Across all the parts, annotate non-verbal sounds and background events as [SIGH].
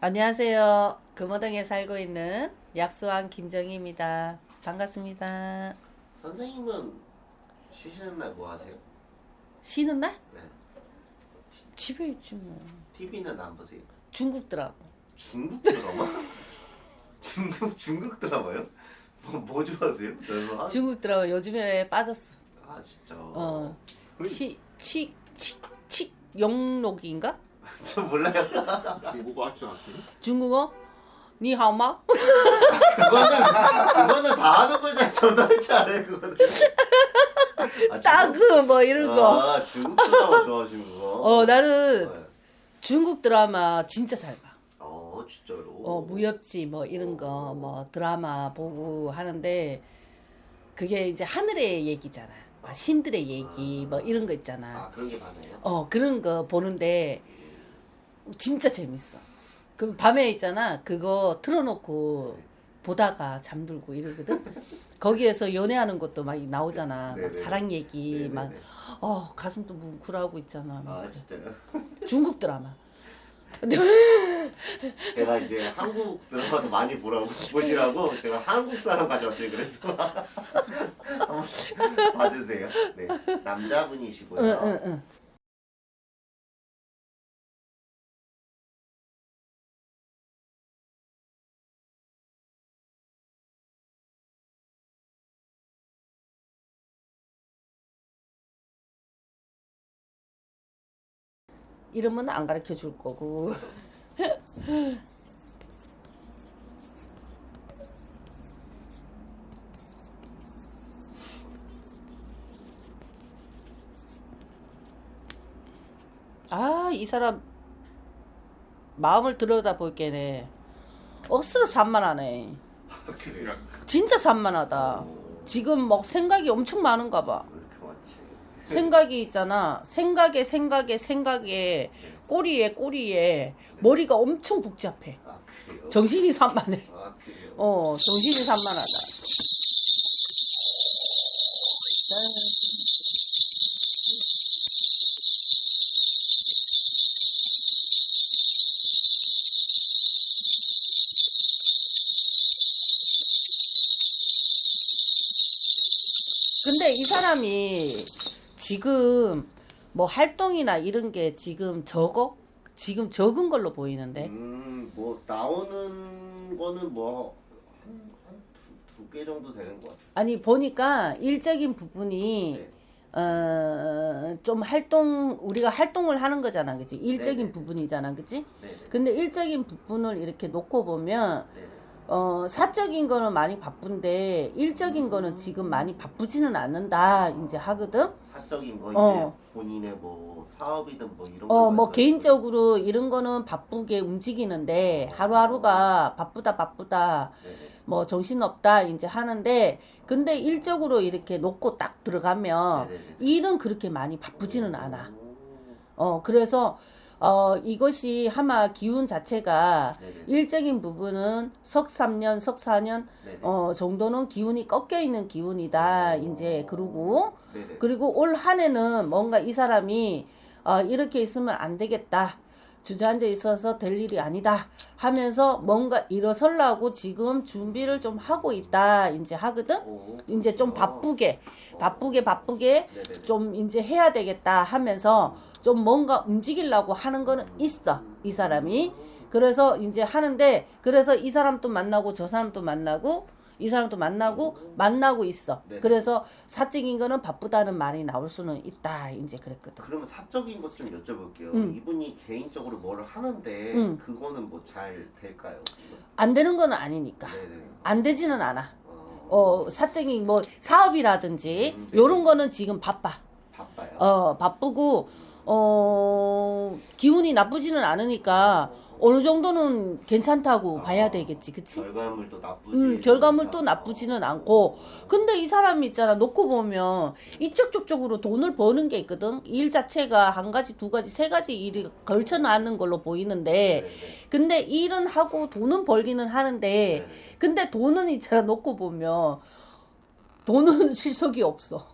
안녕하세요. 금호동에 살고 있는 약수왕 김정희입니다. 반갑습니다. 선생님은 쉬시는 날 뭐 하세요? 쉬는 날? 네. 집에 있지 뭐. TV는 안 보세요? 중국 드라마. 중국 드라마? [LAUGHS] 중국 중국 드라마요? 뭐, 뭐 좋아하세요? 드라마? 중국 드라마 요즘에 빠졌어. 아 진짜. 어. 그- 치, 치, 치, 치, 영록인가? 저 몰라요. 중국어 할줄 아시니? 중국어? 니하오마? 그거는 그거는 다 하는 거잖아. 저도 할줄 알아요. 그거는. 아, 따그 뭐 이런 거. 아 중국 드라마 좋아하시는 거. 어 나는 네. 중국 드라마 진짜 잘 봐. 어 진짜로. 어 무협지 뭐 이런 거 뭐 드라마 보고 하는데 그게 이제 하늘의 얘기잖아. 막 신들의 얘기 뭐 이런 거 있잖아. 아 그런 게 많아요. 어 그런 거 보는데 진짜 재밌어. 그 밤에 있잖아 그거 틀어놓고 보다가 잠들고 이러거든. [LAUGHS] 거기에서 연애하는 것도 막 나오잖아. 막 네네. 사랑 얘기 네네네. 막 어 가슴도 뭉클하고 있잖아. 막아 그래. 진짜요? 중국 드라마. [LAUGHS] 제가 이제 한국 드라마도 많이 보라고 보시라고 제가 한국 사람 가져왔어요. 그래서 [LAUGHS] 한번 봐주세요. 네, 남자분이시고요. 응, 응, 응. 이름은 안 가르쳐 줄 거고. [LAUGHS] 아, 이 사람 마음을 들여다 볼게네. 억수로 산만하네. [LAUGHS] 진짜 산만하다. 오, 지금 막 생각이 엄청 많은가 봐. 많지? 생각이 있잖아. 생각에 생각에 생각에 꼬리에 꼬리에 머리가 엄청 복잡해. 아? 정신이 산만해. 아? 어, 정신이 산만하다. 근데 이 사람이 지금 뭐 활동이나 이런 게 지금 적어? 지금 적은 걸로 보이는데. 음 뭐 나오는 거는 뭐한두두 개 정도 되는 것 같아요. 아니 보니까 일적인 부분이 네. 어, 좀 활동 우리가 활동을 하는 거잖아, 그치? 일적인 네네. 부분이잖아? 네. 근데 일적인 부분을 이렇게 놓고 보면 네. 어, 사적인 거는 많이 바쁜데 일적인 거는 지금 많이 바쁘지는 않는다, 이제 하거든. 사적인 거 어. 이제 본인의 뭐 사업이든 뭐 이런 거 어, 뭐 개인적으로 이런 거는 바쁘게 움직이는데 하루하루가 바쁘다 바쁘다? 네네. 뭐 정신없다 이제 하는데 근데 일적으로 이렇게 놓고 딱 들어가면 네네네. 일은 그렇게 많이 바쁘지는 않아. 오. 어, 그래서, 어, 이것이 아마 기운 자체가 네네. 일적인 부분은 석 3년, 석 4년, 네네. 어, 정도는 기운이 꺾여 있는 기운이다. 오. 이제, 그러고, 네네. 그리고 올 한 해는 뭔가 이 사람이, 어, 이렇게 있으면 안 되겠다. 주저앉아 있어서 될 일이 아니다. 하면서 뭔가 일어서려고 지금 준비를 좀 하고 있다. 이제 하거든? 오, 이제 좀 그렇구나. 바쁘게, 어. 바쁘게, 바쁘게 네네네. 좀 이제 해야 되겠다 하면서 좀 뭔가 움직이려고 하는 거는 있어 이 사람이 그래서 이제 하는데 그래서 이 사람도 만나고 저 사람도 만나고 이 사람도 만나고 만나고 있어 네. 그래서 사적인 거는 바쁘다는 말이 나올 수는 있다 이제 그랬거든 그러면 사적인 것 좀 여쭤볼게요. 음. 이분이 개인적으로 뭐를 하는데 음. 그거는 뭐 잘 될까요? 안 되는 건 아니니까 네네. 안 되지는 않아 어, 어 사적인 뭐 사업이라든지 음, 네. 요런 거는 지금 바빠 바빠요. 어 바쁘고 어 기운이 나쁘지는 않으니까 어느 정도는 괜찮다고 봐야 되겠지 그치? 결과물도 나쁘지. 음, 결과물도 나쁘지는 않고 근데 이 사람이 있잖아 놓고 보면 이쪽 저쪽으로 돈을 버는 게 있거든 일 자체가 한 가지 두 가지 세 가지 일이 걸쳐 나는 걸로 보이는데 네네. 근데 일은 하고 돈은 벌기는 하는데 네네. 근데 돈은 있잖아 놓고 보면 돈은 [LAUGHS] 실속이 없어.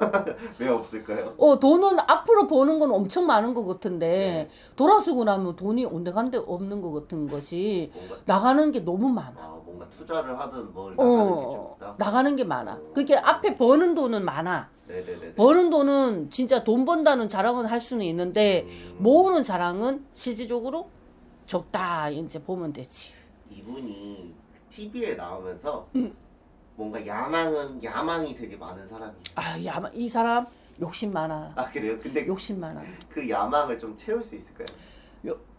[LAUGHS] 왜 없을까요? 어, 돈은 앞으로 버는 건 엄청 많은 것 같은데 네. 돌아서고 나면 돈이 온데간데 없는 것 같은 것이 나가는 게 너무 많아. 아 뭔가 투자를 하든 뭘 나가는 게좀 어, 있다. 나가는 게 많아. 그게 앞에 버는 돈은 많아. 네네네. 버는 돈은 진짜 돈 번다는 자랑은 할 수는 있는데 음, 모으는 자랑은 실질적으로 적다 이제 보면 되지. 이분이 TV에 나오면서 음. 뭔가 야망은 야망이 되게 많은 사람이. 아, 야, 이 사람 욕심 많아. 아 그래요? 근데 욕심 많아. 그 야망을 좀 채울 수 있을까요?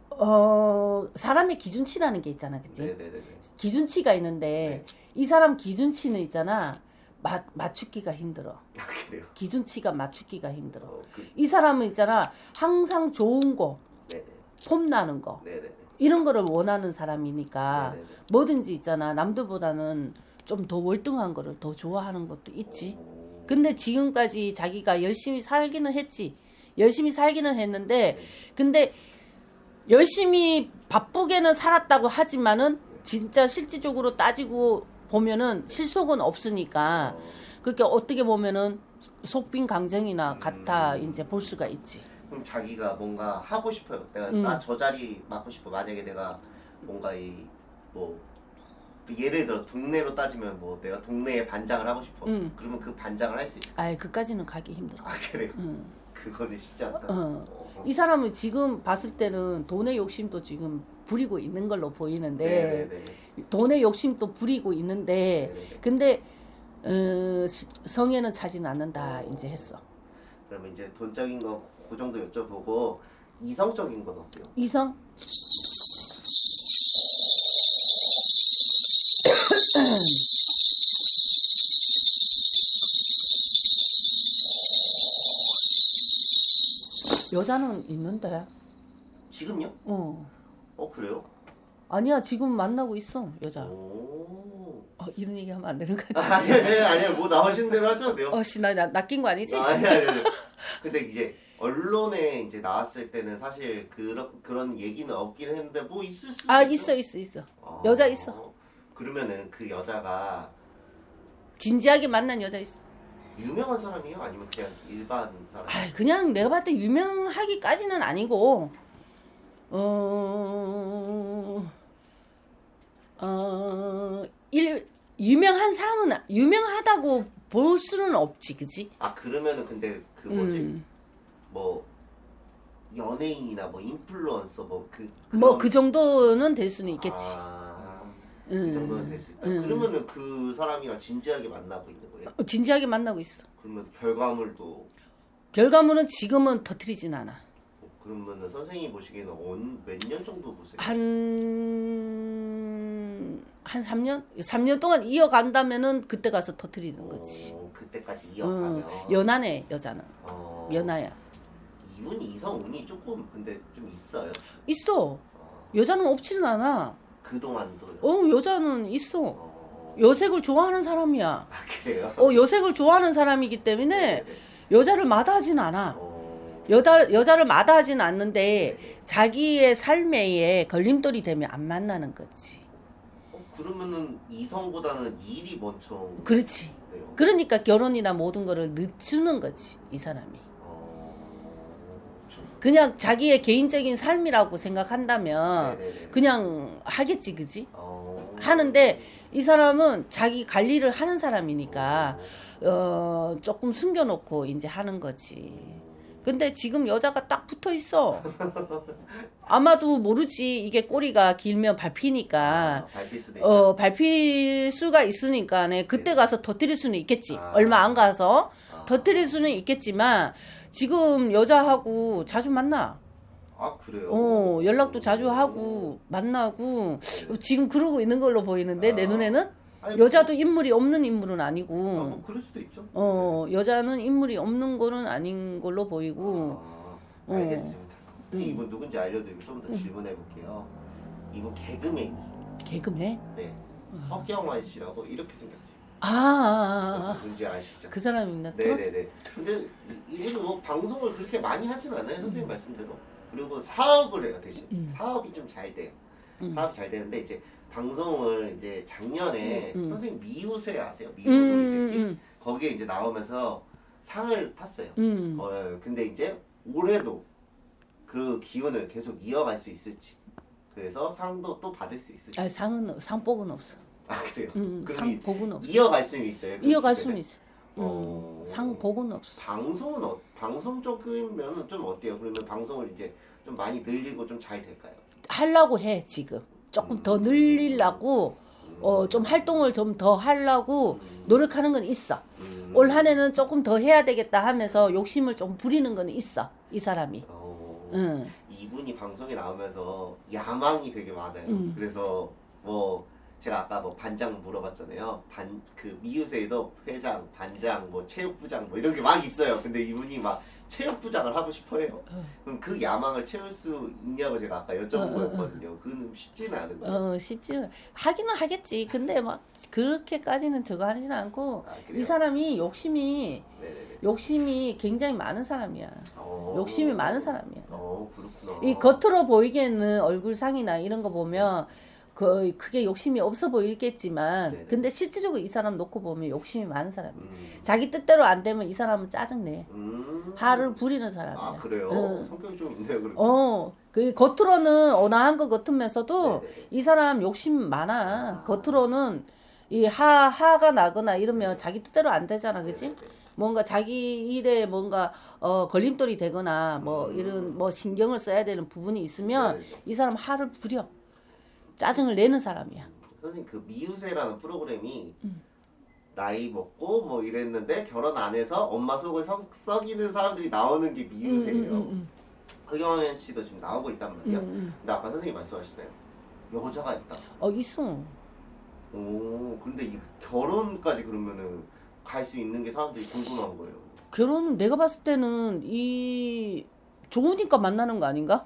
어, 사람의 기준치라는 게 있잖아, 그치? 네네네. 기준치가 있는데 이 사람 기준치는 있잖아. 맞, 맞추기가 힘들어. 아 그래요? 기준치가 맞추기가 힘들어. 어, 그, 이 사람은 있잖아. 항상 좋은 거, 네네. 폼나는 거, 네네네. 이런 거를 원하는 사람이니까 네네네. 뭐든지 있잖아. 남들보다는 좀 더 월등한 거를 더 좋아하는 것도 있지. 오. 근데 지금까지 자기가 열심히 살기는 했지. 열심히 살기는 했는데, 근데 열심히 바쁘게는 살았다고 하지만은 진짜 실질적으로 따지고 보면은 실속은 없으니까 어, 그렇게 어떻게 보면은 속빈 강정이나 같아 음. 이제 볼 수가 있지. 그럼 자기가 뭔가 하고 싶어요. 내가 음. 나저 자리 맡고 싶어. 만약에 내가 뭔가 이뭐 예를 들어 동네로 따지면 뭐 내가 동네에 반장을 하고 싶어. 음. 그러면 그 반장을 할 수 있을까? 아예 그까지는 가기 힘들어. 아 그래요? 음. 그거는 쉽지 않다. 어. 어. 이 사람은 지금 봤을 때는 돈의 욕심도 지금 부리고 있는 걸로 보이는데 네네네. 돈의 욕심도 부리고 있는데 네네네. 근데 어, 시- 성에는 차지는 않는다 이제 했어. 그러면 이제 돈적인 거 그 정도 여쭤보고 이성적인 건 어때요? 이성 [CLEARS THROAT] 여자는 있는데. 지금요? 어. 어 그래요? 아니야 지금 만나고 있어 여자. 오. 어, 이런 얘기 하면 안 되는 거 같아. 아니 아니 아니 뭐 나오신 대로 하셔도 돼요. 어씨 나, 나 낚인 거 아니지? 아니 아니 아니. 근데 이제 언론에 이제 나왔을 때는 사실 그런 그런 얘기는 없긴 했는데 뭐 있을 수 아 있어 있어 있어. 아, 여자 있어. 그러면은 그 여자가 진지하게 만난 여자 있어. 유명한 사람이에요? 아니면 그냥 일반 사람? 아 그냥 내가 봤을 때 유명하기까지는 아니고 어, 어, 일, 유명한 사람은 아- 유명하다고 볼 수는 없지, 그지? 아 그러면은 근데 그 뭐지 음, 뭐 연예인이나 뭐 인플루언서 뭐그 뭐 그 정도는 될 수는 있겠지. 아, 음, 그 정도는 됐을까? 음. 그러면은 그 사람이랑 진지하게 만나고 있는 거예요? 어, 진지하게 만나고 있어. 그러면 결과물도 결과물은 지금은 터트리진 않아. 그러면은 선생님이 보시기에는 몇 년 정도 보세요? 한, 한 3년? 3년 동안 이어간다면은 그때 가서 터트리는 거지. 어, 그때까지 어, 이어가면 연하네, 여자는. 어, 연하야. 이분이 이성 운이 조금 근데 좀 있어요. 있어. 어, 여자는 없지는 않아. 그동안도요. 어, 여자는 있어. 어, 여색을 좋아하는 사람이야. 아 그래요? 어, 여색을 좋아하는 사람이기 때문에 네네. 여자를 마다하진 않아. 어, 여자, 여자를 마다하진 않는데 네네. 자기의 삶에 걸림돌이 되면 안 만나는 거지. 어, 그러면은 이성보다는 일이 먼저. 그렇지. 네요. 그러니까 결혼이나 모든 거를 늦추는 거지, 이 사람이. 그냥 자기의 개인적인 삶이라고 생각한다면 네네네. 그냥 하겠지, 그지? 어, 하는데 이 사람은 자기 관리를 하는 사람이니까 어, 조금 숨겨놓고 이제 하는 거지. 근데 지금 여자가 딱 붙어 있어. [LAUGHS] 아마도 모르지. 이게 꼬리가 길면 밟히니까. 아, 밟힐 수도 있다. 어, 밟힐 수가 있으니까, 네, 그때 가서 터뜨릴 수는 있겠지. 아. 얼마 안 가서 아. 터뜨릴 수는 있겠지만, 지금 여자하고 자주 만나. 아 그래요? 어, 연락도 자주 하고, 만나고, 네. 지금 그러고 있는 걸로 보이는데, 내 아. 눈에는? 아니, 여자도 인물이 없는 인물은 아니고, 아, 뭐 그럴 수도 있죠. 어, 여자는 인물이 없는 거는 아닌 걸로 보이고, 아, 알겠습니다. 음. 이분 누군지 알려드리고 좀더 음. 질문해 볼게요. 이분 개그맨이 개그맨? 네 음. 허경환 씨라고 이렇게 생겼어요. 아, 누군지 아시죠? 그 사람이 있나? 또? 네네네. 근데 이- 이분이 뭐 방송을 그렇게 많이 하진 않아요 선생님 말씀대로. 그리고 사업을 해요 대신 음. 사업이 좀 잘 돼요. 음. 사업이 잘 되는데 이제 방송을 이제 작년에 음, 음. 선생님 미우새 아세요? 미우 음, 음, 거기에 이제 나오면서 상을 탔어요. 음. 어, 근데 이제 올해도 그 기운을 계속 이어갈 수 있을지. 그래서 상도 또 받을 수 있을지. 아, 상은 상복은 없어. 아 그래요. 음, 그럼 상복은 없어. 이어갈 수는 있어요. 그 이어갈? 수는 있어. 음, 어. 상복은 없어. 방송은 어, 방송 쪽이면 좀 어때요? 그러면 방송을 이제 좀 많이 늘리고 좀 잘 될까요? 하려고 해 지금. 조금 더 늘리려고 어, 좀 활동을 좀 더 하려고 노력하는 건 있어. 음. 올 한해는 조금 더 해야 되겠다 하면서 욕심을 좀 부리는 건 있어. 이 사람이. 어, 응. 이분이 방송에 나오면서 야망이 되게 많아요. 음. 그래서 뭐 제가 아까 뭐 반장 물어봤잖아요. 반 그 미우새에도 회장, 반장, 뭐 체육부장 뭐 이런 게 막 있어요. 근데 이분이 막 체육부장을 하고 싶어해요. 어. 그럼 그 야망을 채울 수 있냐고 제가 아까 여쭤본 어, 어, 어. 거였거든요. 그는 쉽지는 않은 거예요. 어, 쉽지. 하기는 하겠지. 근데 막 그렇게까지는 저거 하지는 않고 아? 이 사람이 욕심이 네네네. 욕심이 굉장히 많은 사람이야. 어. 욕심이 많은 사람이야. 어 그렇구나. 이 겉으로 보이기에는 얼굴 상이나 이런 거 보면 그 크게 욕심이 없어 보이겠지만 네네. 근데 실질적으로 이 사람 놓고 보면 욕심이 많은 사람이야. 음. 자기 뜻대로 안 되면 이 사람은 짜증내. 음. 화를 부리는 사람이야. 아 그래요? 응. 성격이 좀 있네요. 그럼. 어, 그 겉으로는 온화한 것 같으면서도 네네네. 이 사람 욕심 많아. 겉으로는 이 하, 하가 나거나 이러면 자기 뜻대로 안 되잖아. 그지? 네네네. 뭔가 자기 일에 뭔가 어, 걸림돌이 되거나 뭐 음. 이런 뭐 신경을 써야 되는 부분이 있으면. 이 사람 화를 부려. 짜증을 내는 사람이야. 선생님 그 미우새라는 프로그램이 음. 나이 먹고 뭐 이랬는데 결혼 안 해서 엄마 속을 썩, 썩이는 사람들이 나오는 게 미우새예요. 음, 음, 허경환 씨도 지금 나오고 있단 음, 말이에요. 음, 음. 근데 아까 선생님 말씀하시나요? 여자가 있다. 어, 있어. 오, 근데 이 결혼까지 그러면은 갈 수 있는 게 사람들이 궁금한 거예요. 결혼은 내가 봤을 때는 이 좋으니까 만나는 거 아닌가?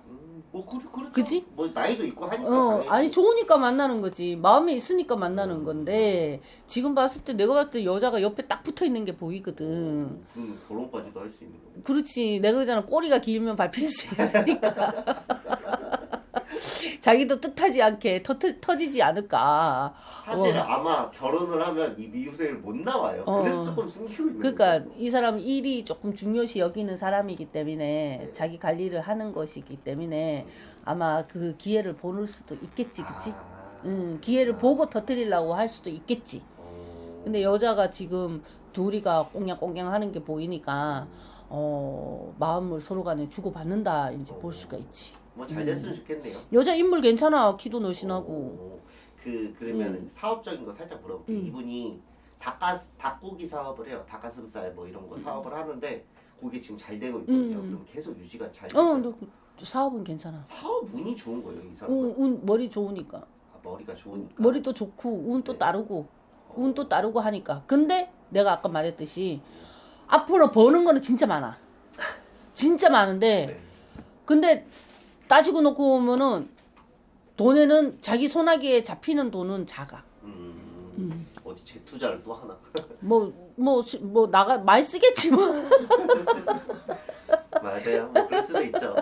음, 뭐 그, 그렇죠. 그치? 뭐 나이도 있고 하니까. 어, 당연히. 아니 좋으니까 만나는 거지. 마음에 있으니까 만나는 건데 지금 봤을 때 내가 봤을 때 여자가 옆에 딱 붙어 있는 게 보이거든. 그럼 결혼까지도 할 수 있는 거예요. 그렇지. 내가 그잖아 꼬리가 길면 밟힐 수 있으니까. [LAUGHS] [LAUGHS] 자기도 뜻하지 않게 터, 터지지 않을까. 사실 어. 아마 결혼을 하면 이 미우새를 못 나와요. 어. 그래서 조금 숨기고 있는 그러니까 거예요. 이 사람 일이 조금 중요시 여기는 사람이기 때문에 네. 자기 관리를 하는 것이기 때문에 아마 그 기회를 보낼 수도 있겠지, 그치? 아. 음, 기회를 보고 터뜨리려고 할 수도 있겠지. 어. 근데 여자가 지금 둘이가 꽁냥꽁냥 하는 게 보이니까 어 마음을 서로 간에 주고 받는다 이제 볼 수가 있지. 뭐 잘 됐으면 좋겠네요. 여자 인물 괜찮아 키도 늘씬하고. 어, 그 그러면 음. 사업적인 거 살짝 물어볼게요. 음. 이분이 닭가 닭고기 사업을 해요. 닭가슴살 뭐 이런 거 사업을 하는데 그게 지금 잘 되고 있거든요. 음. 그럼 계속 유지가 잘 어, 돼요. 너 그- 사업은 괜찮아. 사업 운이 좋은 거예요, 이 운, 사람은. 운 머리 좋으니까 아, 머리가 좋으니까. 머리도 좋고 운또 네. 따르고 운또 따르고 하니까. 근데 내가 아까 말했듯이 앞으로 버는 거는 진짜 많아. 진짜 많은데 네. 근데 따지고 놓고 보면은 돈에는 자기 손아귀에 잡히는 돈은 작아. 음, 음. 어디 재투자를 또 하나? [LAUGHS] 뭐뭐 뭐 나가 많이 쓰겠지 뭐. [LAUGHS] 맞아요. 뭐 그럴 수도 있죠.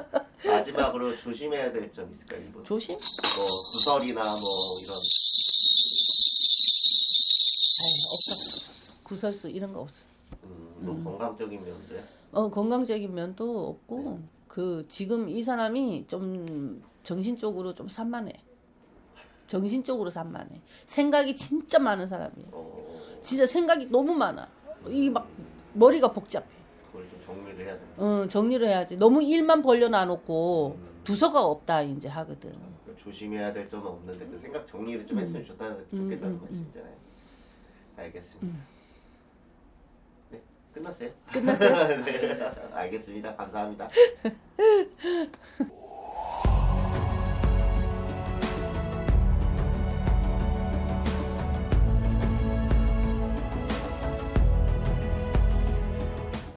마지막으로 조심해야 될 점 있을까요, 이분? 조심. 뭐 구설이나 뭐 이런 아이 없어. 구설수 이런 거 없어. 음, 뭐 음. 건강적인 면들. 어 건강적인 면도 없고 네. 그 지금 이 사람이 좀 정신적으로 좀 산만해. 정신적으로 산만해. 생각이 진짜 많은 사람이야. 어, 진짜 생각이 너무 많아. 이 막 머리가 복잡해. 그걸 좀 정리를 해야 되는. 어 정리를 해야지. 너무 일만 벌려놔놓고 음. 두서가 없다 이제 하거든. 그러니까 조심해야 될 점은 없는데 그 생각 정리를 좀 음. 했으면 좋다, 음, 좋겠다는 음, 말씀이잖아요. 알겠습니다. 끝났어요? 끝났어요? [LAUGHS] 네, 알겠습니다. 감사합니다. [LAUGHS]